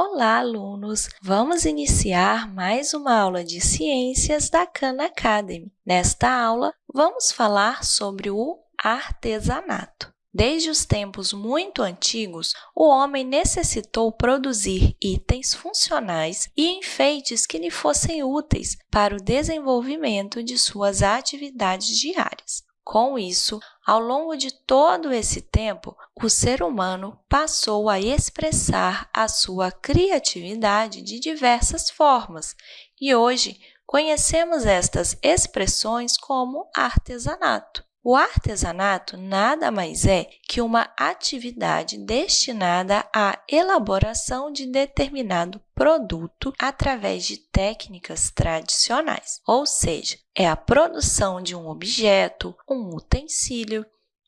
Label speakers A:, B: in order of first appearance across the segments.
A: Olá, alunos! Vamos iniciar mais uma aula de Ciências da Khan Academy. Nesta aula, vamos falar sobre o artesanato. Desde os tempos muito antigos, o homem necessitou produzir itens funcionais e enfeites que lhe fossem úteis para o desenvolvimento de suas atividades diárias. Com isso, ao longo de todo esse tempo, o ser humano passou a expressar a sua criatividade de diversas formas e hoje conhecemos estas expressões como artesanato. O artesanato nada mais é que uma atividade destinada à elaboração de determinado produto através de técnicas tradicionais, ou seja, é a produção de um objeto, um utensílio,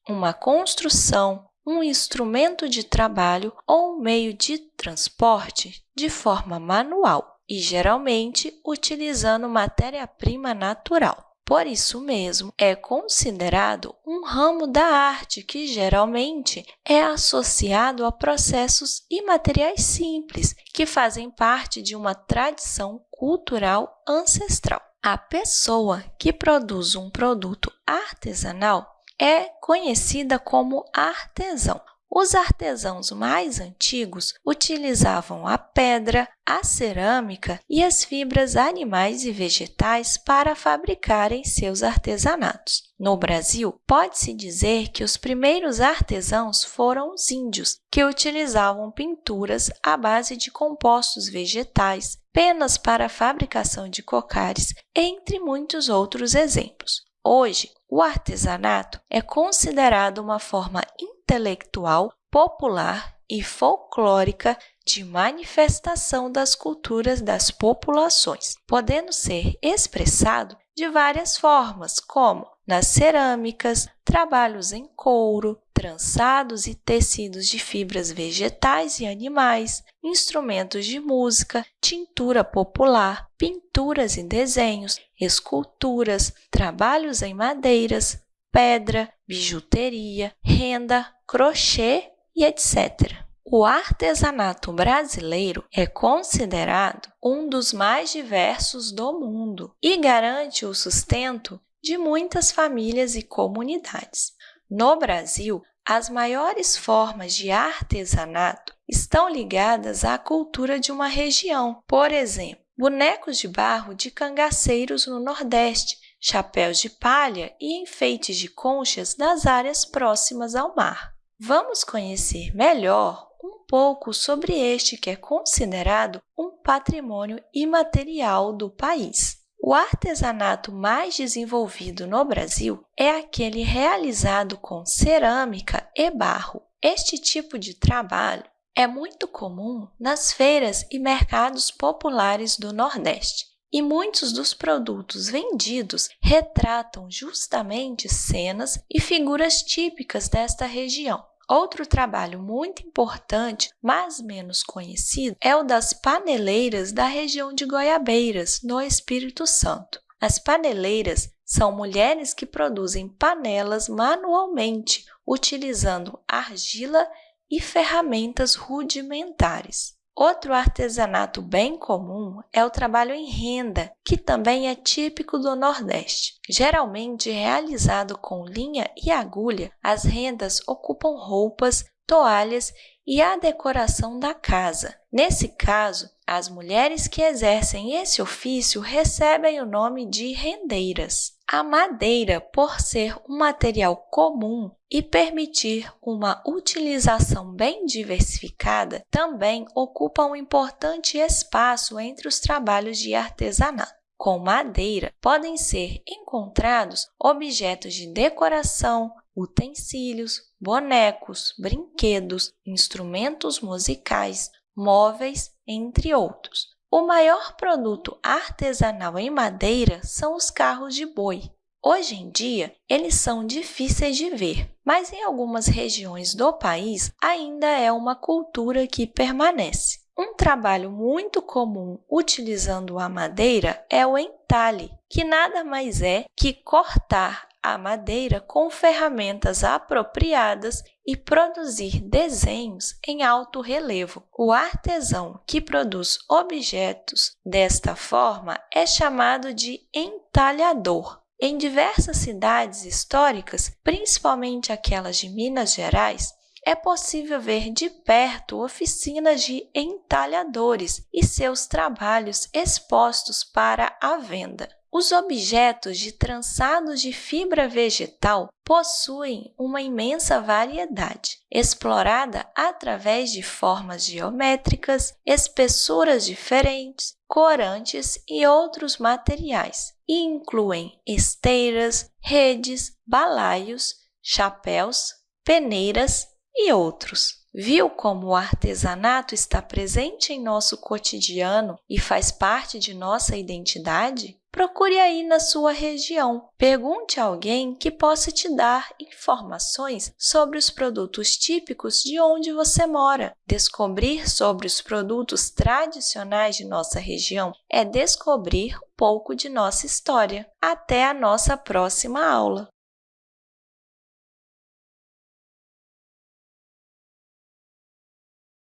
A: uma construção, um instrumento de trabalho ou um meio de transporte de forma manual e geralmente utilizando matéria-prima natural. Por isso mesmo, é considerado um ramo da arte que geralmente é associado a processos imateriais simples que fazem parte de uma tradição cultural ancestral. A pessoa que produz um produto artesanal é conhecida como artesão. Os artesãos mais antigos utilizavam a pedra, a cerâmica e as fibras animais e vegetais para fabricarem seus artesanatos. No Brasil, pode-se dizer que os primeiros artesãos foram os índios, que utilizavam pinturas à base de compostos vegetais, penas para a fabricação de cocares, entre muitos outros exemplos. Hoje, o artesanato é considerado uma forma intelectual, popular e folclórica de manifestação das culturas das populações, podendo ser expressado de várias formas, como nas cerâmicas, trabalhos em couro, trançados e tecidos de fibras vegetais e animais, instrumentos de música, tintura popular, pinturas e desenhos, esculturas, trabalhos em madeiras, pedra, bijuteria, renda, crochê e etc. O artesanato brasileiro é considerado um dos mais diversos do mundo e garante o sustento de muitas famílias e comunidades. No Brasil, as maiores formas de artesanato estão ligadas à cultura de uma região. Por exemplo, bonecos de barro de cangaceiros no Nordeste, chapéus de palha e enfeites de conchas das áreas próximas ao mar. Vamos conhecer melhor um pouco sobre este que é considerado um patrimônio imaterial do país. O artesanato mais desenvolvido no Brasil é aquele realizado com cerâmica e barro. Este tipo de trabalho é muito comum nas feiras e mercados populares do Nordeste e muitos dos produtos vendidos retratam justamente cenas e figuras típicas desta região. Outro trabalho muito importante, mas menos conhecido, é o das paneleiras da região de Goiabeiras, no Espírito Santo. As paneleiras são mulheres que produzem panelas manualmente, utilizando argila e ferramentas rudimentares. Outro artesanato bem comum é o trabalho em renda, que também é típico do Nordeste. Geralmente realizado com linha e agulha, as rendas ocupam roupas, toalhas e a decoração da casa. Nesse caso, as mulheres que exercem esse ofício recebem o nome de rendeiras. A madeira, por ser um material comum e permitir uma utilização bem diversificada, também ocupa um importante espaço entre os trabalhos de artesanato. Com madeira, podem ser encontrados objetos de decoração, utensílios, bonecos, brinquedos, instrumentos musicais, móveis, entre outros. O maior produto artesanal em madeira são os carros de boi. Hoje em dia, eles são difíceis de ver, mas em algumas regiões do país ainda é uma cultura que permanece. Um trabalho muito comum utilizando a madeira é o entalhe, que nada mais é que cortar a madeira com ferramentas apropriadas e produzir desenhos em alto relevo. O artesão que produz objetos desta forma é chamado de entalhador. Em diversas cidades históricas, principalmente aquelas de Minas Gerais, é possível ver de perto oficinas de entalhadores e seus trabalhos expostos para a venda. Os objetos de trançados de fibra vegetal possuem uma imensa variedade, explorada através de formas geométricas, espessuras diferentes, corantes e outros materiais, e incluem esteiras, redes, balaios, chapéus, peneiras e outros. Viu como o artesanato está presente em nosso cotidiano e faz parte de nossa identidade? Procure aí na sua região. Pergunte a alguém que possa te dar informações sobre os produtos típicos de onde você mora. Descobrir sobre os produtos tradicionais de nossa região é descobrir um pouco de nossa história. Até a nossa próxima aula!